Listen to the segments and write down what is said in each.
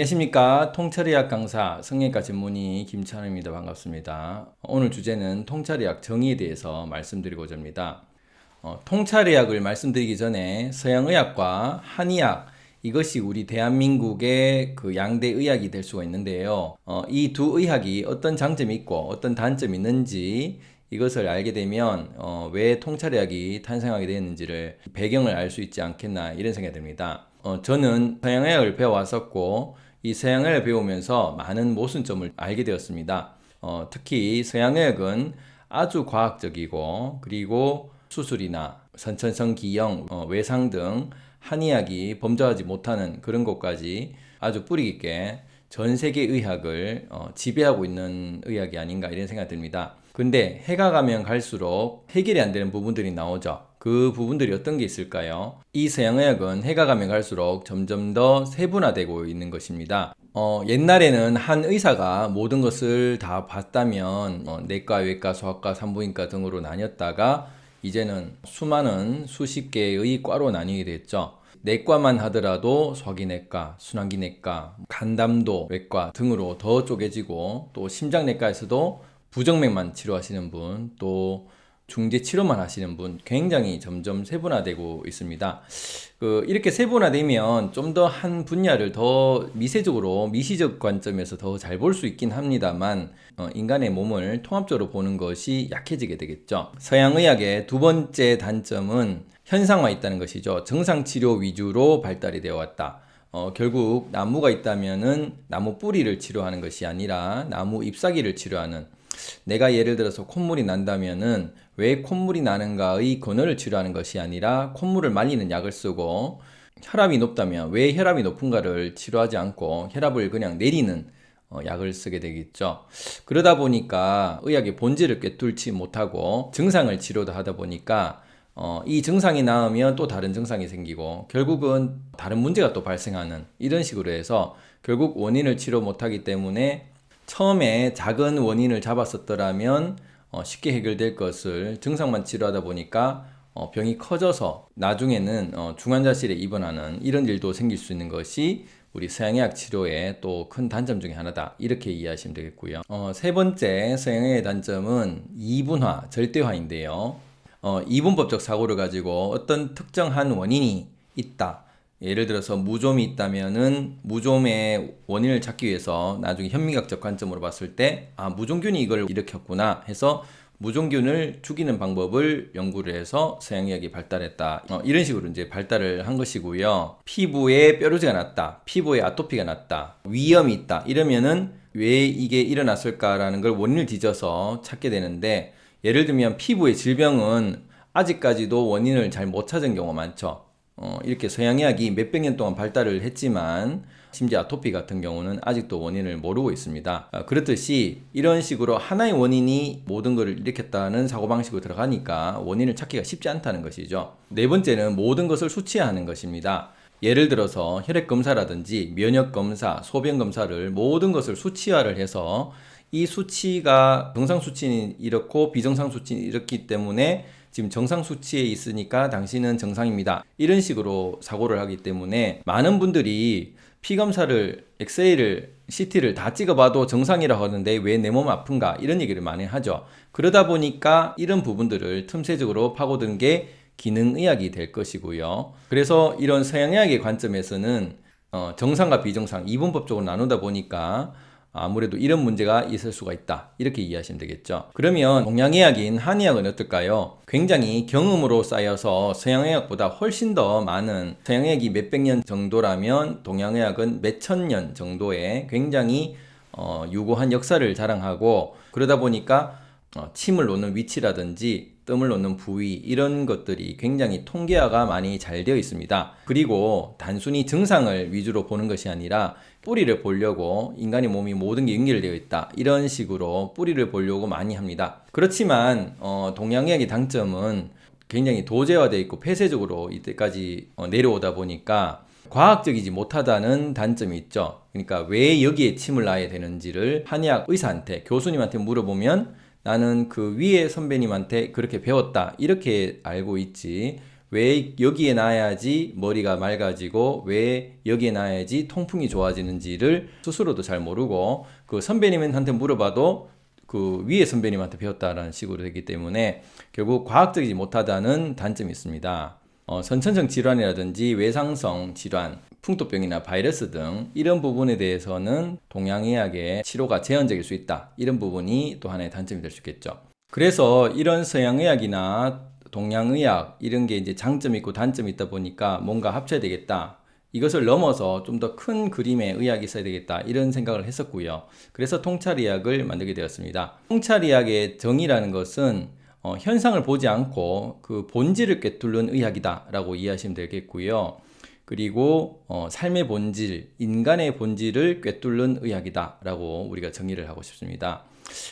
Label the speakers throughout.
Speaker 1: 안녕하십니까? 통찰의학 강사 성형외과 전문의 김찬우입니다. 반갑습니다. 오늘 주제는 통찰의학 정의에 대해서 말씀드리고자 합니다. 어, 통찰의학을 말씀드리기 전에 서양의학과 한의학 이것이 우리 대한민국의 그 양대 의학이 될 수가 있는데요. 어, 이 두 의학이 어떤 장점이 있고 어떤 단점이 있는지 이것을 알게 되면 어, 왜 통찰의학이 탄생하게 되었는지를 배경을 알 수 있지 않겠나 이런 생각이 듭니다. 어, 저는 서양의학을 배워왔었고 이 서양의학을 배우면서 많은 모순점을 알게 되었습니다. 어, 특히 서양의학은 아주 과학적이고 그리고 수술이나 선천성 기형, 어, 외상 등 한의학이 범접하지 못하는 그런 것까지 아주 뿌리 깊게 전 세계 의학을 어, 지배하고 있는 의학이 아닌가 이런 생각이 듭니다. 근데 해가 가면 갈수록 해결이 안 되는 부분들이 나오죠. 그 부분들이 어떤 게 있을까요? 이 서양의학은 해가 가면 갈수록 점점 더 세분화되고 있는 것입니다. 어, 옛날에는 한 의사가 모든 것을 다 봤다면 어, 내과, 외과, 소아과, 산부인과 등으로 나뉘었다가 이제는 수많은 수십 개의 과로 나뉘게 됐죠. 내과만 하더라도 소화기내과, 순환기내과, 간담도 외과 등으로 더 쪼개지고 또 심장내과에서도 부정맥만 치료하시는 분, 또 중재 치료만 하시는 분 굉장히 점점 세분화되고 있습니다. 그 이렇게 세분화되면 좀 더 한 분야를 더 미세적으로 미시적 관점에서 더 잘 볼 수 있긴 합니다만 어, 인간의 몸을 통합적으로 보는 것이 약해지게 되겠죠. 서양의학의 두 번째 단점은 현상화 있다는 것이죠. 정상치료 위주로 발달이 되어 왔다. 어, 결국 나무가 있다면 은 나무 뿌리를 치료하는 것이 아니라 나무 잎사귀를 치료하는 내가 예를 들어서 콧물이 난다면은 왜 콧물이 나는가의 근원을 치료하는 것이 아니라 콧물을 말리는 약을 쓰고 혈압이 높다면 왜 혈압이 높은가를 치료하지 않고 혈압을 그냥 내리는 어, 약을 쓰게 되겠죠. 그러다 보니까 의학의 본질을 꿰뚫지 못하고 증상을 치료도 하다 보니까 어, 이 증상이 나으면 또 다른 증상이 생기고 결국은 다른 문제가 또 발생하는 이런 식으로 해서 결국 원인을 치료 못하기 때문에 처음에 작은 원인을 잡았었더라면 어, 쉽게 해결될 것을 증상만 치료하다 보니까 어, 병이 커져서 나중에는 어, 중환자실에 입원하는 이런 일도 생길 수 있는 것이 우리 서양의학 치료의 또 큰 단점 중에 하나다. 이렇게 이해하시면 되겠고요. 어, 세 번째 서양의학의 단점은 이분화, 절대화인데요. 어, 이분법적 사고를 가지고 어떤 특정한 원인이 있다 예를 들어서 무좀이 있다면은 무좀의 원인을 찾기 위해서 나중에 현미학적 관점으로 봤을 때 아 무좀균이 이걸 일으켰구나 해서 무종균을 죽이는 방법을 연구를 해서 서양의학이 발달했다. 어, 이런 식으로 이제 발달을 한 것이고요. 피부에 뾰루지가 났다. 피부에 아토피가 났다. 위염이 있다. 이러면은 왜 이게 일어났을까라는 걸 원인을 뒤져서 찾게 되는데 예를 들면 피부의 질병은 아직까지도 원인을 잘 못 찾은 경우가 많죠 어, 이렇게 서양의학이 몇백 년 동안 발달을 했지만 심지어 아토피 같은 경우는 아직도 원인을 모르고 있습니다. 어, 그렇듯이 이런 식으로 하나의 원인이 모든 것을 일으켰다는 사고방식으로 들어가니까 원인을 찾기가 쉽지 않다는 것이죠. 네 번째는 모든 것을 수치하는 것입니다. 예를 들어서 혈액검사라든지 면역검사, 소변검사를 모든 것을 수치화를 해서 이 수치가 정상 수치는 이렇고 비정상 수치는 이렇기 때문에 지금 정상 수치에 있으니까 당신은 정상입니다. 이런 식으로 사고를 하기 때문에 많은 분들이 피검사를 엑스레이를 CT를 다 찍어봐도 정상이라고 하는데 왜 내 몸 아픈가 이런 얘기를 많이 하죠. 그러다 보니까 이런 부분들을 틈새적으로 파고든 게 기능의학이 될 것이고요. 그래서 이런 서양의학의 관점에서는 어, 정상과 비정상 이분법적으로 나누다 보니까 아무래도 이런 문제가 있을 수가 있다 이렇게 이해하시면 되겠죠 그러면 동양의학인 한의학은 어떨까요? 굉장히 경험으로 쌓여서 서양의학보다 훨씬 더 많은 서양의학이 몇백 년 정도라면 동양의학은 몇천 년 정도의 굉장히 어, 유고한 역사를 자랑하고 그러다 보니까 어, 침을 놓는 위치라든지 뜸을 놓는 부위 이런 것들이 굉장히 통계화가 많이 잘 되어 있습니다. 그리고 단순히 증상을 위주로 보는 것이 아니라 뿌리를 보려고 인간의 몸이 모든 게 연결되어 있다 이런 식으로 뿌리를 보려고 많이 합니다. 그렇지만 어, 동양의학의 당점은 굉장히 도제화되어 있고 폐쇄적으로 이때까지 어, 내려오다 보니까 과학적이지 못하다는 단점이 있죠. 그러니까 왜 여기에 침을 놔야 되는지를 한의학 의사한테 교수님한테 물어보면 나는 그 위에 선배님한테 그렇게 배웠다 이렇게 알고 있지 왜 여기에 놔야지 머리가 맑아지고 왜 여기에 놔야지 통풍이 좋아지는지를 스스로도 잘 모르고 그 선배님한테 물어봐도 그 위에 선배님한테 배웠다라는 식으로 되기 때문에 결국 과학적이지 못하다는 단점이 있습니다. 어, 선천성 질환이라든지 외상성 질환, 풍토병이나 바이러스 등 이런 부분에 대해서는 동양의학의 치료가 제한적일 수 있다. 이런 부분이 또 하나의 단점이 될 수 있겠죠. 그래서 이런 서양의학이나 동양의학 이런 게 이제 장점이 있고 단점이 있다 보니까 뭔가 합쳐야 되겠다. 이것을 넘어서 좀 더 큰 그림의 의학이 있어야 되겠다 이런 생각을 했었고요. 그래서 통찰의학을 만들게 되었습니다. 통찰의학의 정의라는 것은 어, 현상을 보지 않고 그 본질을 꿰뚫는 의학이다 라고 이해하시면 되겠고요. 그리고 어, 삶의 본질, 인간의 본질을 꿰뚫는 의학이다 라고 우리가 정의를 하고 싶습니다.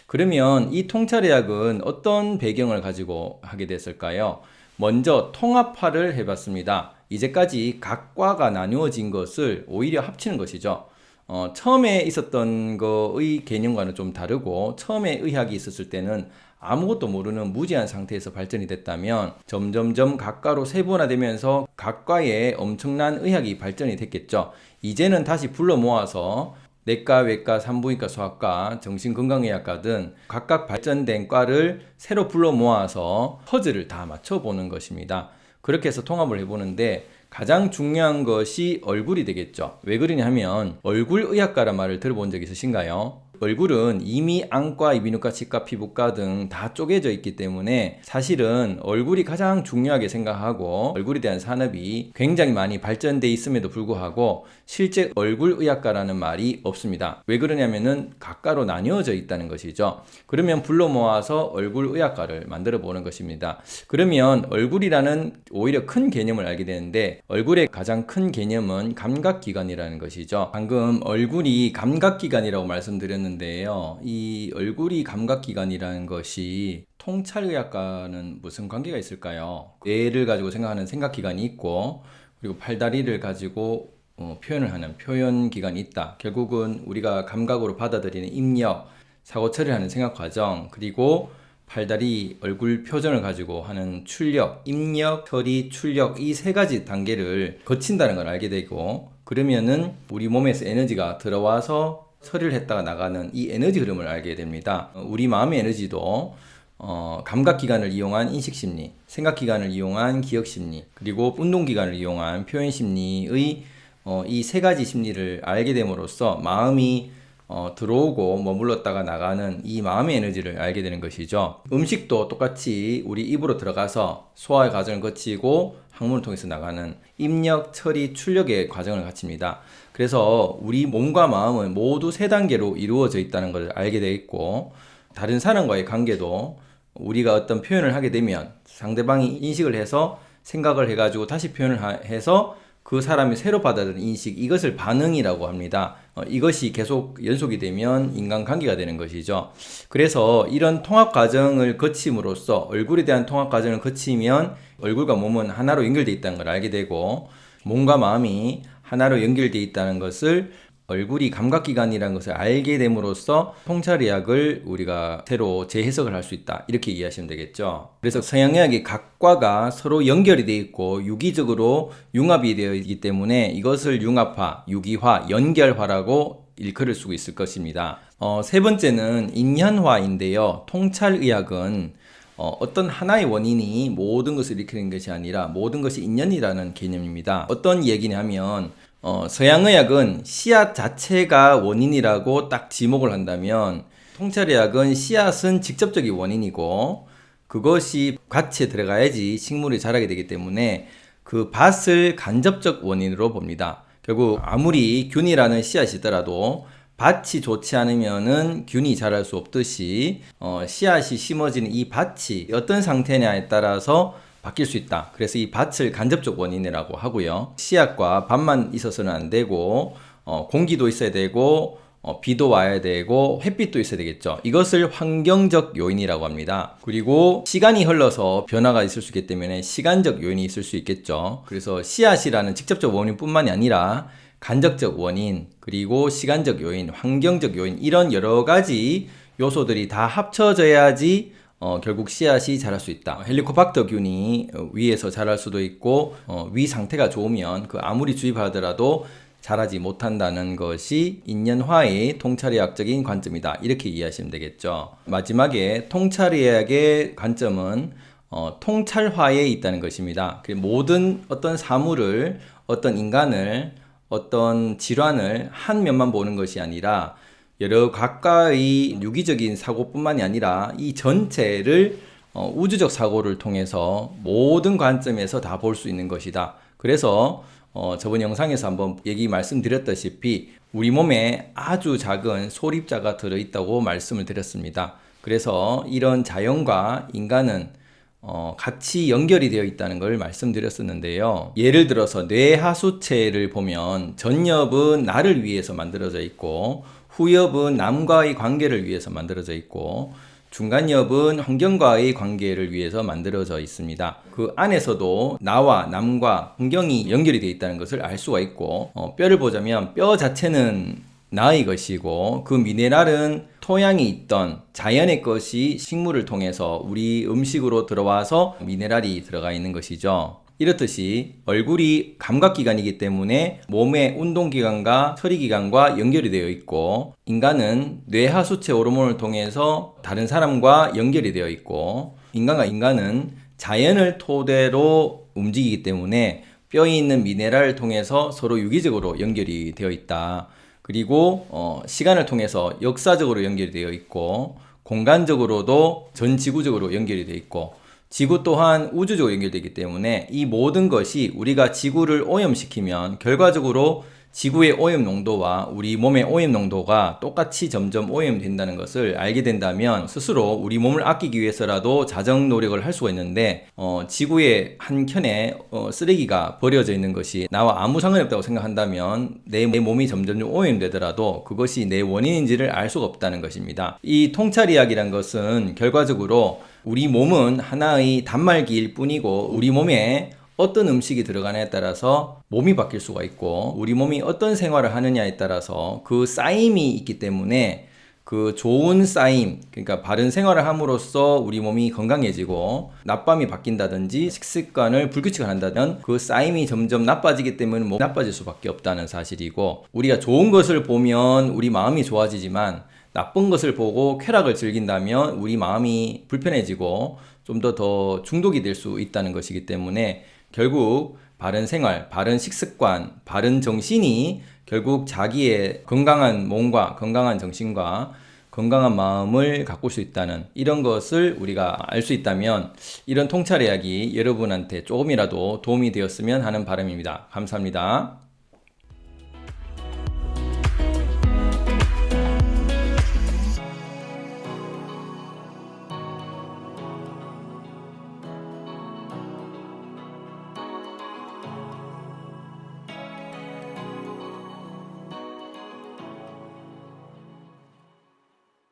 Speaker 1: 그러면 이 통찰의학은 어떤 배경을 가지고 하게 됐을까요? 먼저 통합화를 해봤습니다. 이제까지 각과가 나누어진 것을 오히려 합치는 것이죠. 어, 처음에 있었던 거의 개념과는 좀 다르고 처음에 의학이 있었을 때는 아무것도 모르는 무지한 상태에서 발전이 됐다면 점점점 각과로 세분화되면서 각과의 엄청난 의학이 발전이 됐겠죠. 이제는 다시 불러 모아서 내과, 외과, 산부인과, 소아과, 정신건강의학과 등 각각 발전된 과를 새로 불러 모아서 퍼즐을 다 맞춰보는 것입니다. 그렇게 해서 통합을 해보는데 가장 중요한 것이 얼굴이 되겠죠. 왜 그러냐 하면 얼굴 의학과란 말을 들어본 적 있으신가요? 얼굴은 이미 안과, 이비인후과, 치과, 피부과 등 다 쪼개져 있기 때문에 사실은 얼굴이 가장 중요하게 생각하고 얼굴에 대한 산업이 굉장히 많이 발전돼 있음에도 불구하고 실제 얼굴 의학과라는 말이 없습니다. 왜 그러냐면은 각과로 나뉘어져 있다는 것이죠. 그러면 불러 모아서 얼굴 의학과를 만들어 보는 것입니다. 그러면 얼굴이라는 오히려 큰 개념을 알게 되는데 얼굴의 가장 큰 개념은 감각기관이라는 것이죠. 방금 얼굴이 감각기관이라고 말씀드렸는데 있는데요. 이 얼굴이 감각기관이라는 것이 통찰의학과는 무슨 관계가 있을까요? 뇌를 가지고 생각하는 생각기관이 있고 그리고 팔다리를 가지고 어, 표현을 하는 표현기관이 있다. 결국은 우리가 감각으로 받아들이는 입력, 사고 처리하는 생각 과정, 그리고 팔다리 얼굴 표정을 가지고 하는 출력, 입력, 처리, 출력 이 세 가지 단계를 거친다는 걸 알게 되고 그러면은 우리 몸에서 에너지가 들어와서 처리를 했다가 나가는 이 에너지 흐름을 알게 됩니다. 우리 마음의 에너지도 어, 감각기관을 이용한 인식심리, 생각기관을 이용한 기억심리, 그리고 운동기관을 이용한 표현심리의 어, 이 세 가지 심리를 알게 됨으로써 마음이 어, 들어오고 머물렀다가 나가는 이 마음의 에너지를 알게 되는 것이죠. 음식도 똑같이 우리 입으로 들어가서 소화의 과정을 거치고 항문을 통해서 나가는 입력, 처리, 출력의 과정을 갖춥니다. 그래서 우리 몸과 마음은 모두 세 단계로 이루어져 있다는 것을 알게 되겠고 다른 사람과의 관계도 우리가 어떤 표현을 하게 되면 상대방이 인식을 해서 생각을 해가지고 다시 표현을 해서 그 사람이 새로 받아들인 인식 이것을 반응이라고 합니다. 어, 이것이 계속 연속이 되면 인간관계가 되는 것이죠. 그래서 이런 통합 과정을 거침으로써 얼굴에 대한 통합 과정을 거치면 얼굴과 몸은 하나로 연결되어 있다는 걸 알게 되고 몸과 마음이 하나로 연결되어 있다는 것을 얼굴이 감각기관이라는 것을 알게 됨으로써 통찰의학을 우리가 새로 재해석을 할 수 있다. 이렇게 이해하시면 되겠죠. 그래서 서양의학이 각과가 서로 연결이 되어 있고 유기적으로 융합이 되어 있기 때문에 이것을 융합화, 유기화, 연결화라고 일컬을 쓰고 있을 것입니다. 어, 세 번째는 인연화인데요. 통찰의학은 어, 어떤 하나의 원인이 모든 것을 일으키는 것이 아니라 모든 것이 인연이라는 개념입니다. 어떤 얘기냐면 어, 서양의학은 씨앗 자체가 원인이라고 딱 지목을 한다면 통찰의학은 씨앗은 직접적인 원인이고 그것이 가치에 들어가야지 식물이 자라게 되기 때문에 그 밭을 간접적 원인으로 봅니다. 결국 아무리 균이라는 씨앗이더라도 밭이 좋지 않으면은 균이 자랄 수 없듯이 어, 씨앗이 심어지는 이 밭이 어떤 상태냐에 따라서 바뀔 수 있다. 그래서 이 밭을 간접적 원인이라고 하고요. 씨앗과 밭만 있어서는 안 되고 어, 공기도 있어야 되고 어, 비도 와야 되고 햇빛도 있어야 되겠죠. 이것을 환경적 요인이라고 합니다. 그리고 시간이 흘러서 변화가 있을 수 있기 때문에 시간적 요인이 있을 수 있겠죠. 그래서 씨앗이라는 직접적 원인 뿐만이 아니라 간접적 원인, 그리고 시간적 요인, 환경적 요인, 이런 여러 가지 요소들이 다 합쳐져야지 어, 결국 씨앗이 자랄 수 있다. 헬리코박터균이 어, 위에서 자랄 수도 있고 어, 위 상태가 좋으면 그 아무리 주입하더라도 자라지 못한다는 것이 인연화의 통찰의학적인 관점이다. 이렇게 이해하시면 되겠죠. 마지막에 통찰의학의 관점은 어, 통찰화에 있다는 것입니다. 그 모든 어떤 사물을 어떤 인간을 어떤 질환을 한 면만 보는 것이 아니라 여러 각가의 유기적인 사고뿐만이 아니라 이 전체를 어, 우주적 사고를 통해서 모든 관점에서 다 볼 수 있는 것이다. 그래서 어, 저번 영상에서 한번 얘기 말씀드렸다시피 우리 몸에 아주 작은 소립자가 들어있다고 말씀을 드렸습니다. 그래서 이런 자연과 인간은 어, 같이 연결이 되어 있다는 걸 말씀드렸었는데요. 예를 들어서 뇌하수체를 보면 전엽은 나를 위해서 만들어져 있고 후엽은 남과의 관계를 위해서 만들어져 있고 중간엽은 환경과의 관계를 위해서 만들어져 있습니다. 그 안에서도 나와 남과 환경이 연결이 되어 있다는 것을 알 수가 있고 어, 뼈를 보자면 뼈 자체는 나의 것이고 그 미네랄은 토양에 있던 자연의 것이 식물을 통해서 우리 음식으로 들어와서 미네랄이 들어가 있는 것이죠. 이렇듯이 얼굴이 감각기관이기 때문에 몸의 운동기관과 처리기관과 연결이 되어 있고 인간은 뇌하수체 호르몬을 통해서 다른 사람과 연결이 되어 있고 인간과 인간은 자연을 토대로 움직이기 때문에 뼈에 있는 미네랄을 통해서 서로 유기적으로 연결이 되어 있다. 그리고 어, 시간을 통해서 역사적으로 연결이 되어 있고 공간적으로도 전 지구적으로 연결이 되어 있고 지구 또한 우주적으로 연결되기 때문에 이 모든 것이 우리가 지구를 오염시키면 결과적으로 지구의 오염 농도와 우리 몸의 오염 농도가 똑같이 점점 오염된다는 것을 알게 된다면 스스로 우리 몸을 아끼기 위해서라도 자정 노력을 할 수가 있는데 어, 지구의 한 켠에 어, 쓰레기가 버려져 있는 것이 나와 아무 상관이 없다고 생각한다면 내, 내 몸이 점점 오염되더라도 그것이 내 원인인지를 알 수가 없다는 것입니다. 이 통찰이야기란 것은 결과적으로 우리 몸은 하나의 단말기일 뿐이고 우리 몸에 어떤 음식이 들어가냐에 따라서 몸이 바뀔 수가 있고 우리 몸이 어떤 생활을 하느냐에 따라서 그 쌓임이 있기 때문에 그 좋은 쌓임, 그러니까 바른 생활을 함으로써 우리 몸이 건강해지고 낮밤이 바뀐다든지 식습관을 불규칙한다면 그 쌓임이 점점 나빠지기 때문에 몸 나빠질 수밖에 없다는 사실이고 우리가 좋은 것을 보면 우리 마음이 좋아지지만 나쁜 것을 보고 쾌락을 즐긴다면 우리 마음이 불편해지고 좀 더더 중독이 될 수 있다는 것이기 때문에 결국 바른 생활, 바른 식습관, 바른 정신이 결국 자기의 건강한 몸과 건강한 정신과 건강한 마음을 가꿀 수 있다는 이런 것을 우리가 알 수 있다면 이런 통찰 이야기 여러분한테 조금이라도 도움이 되었으면 하는 바람입니다. 감사합니다.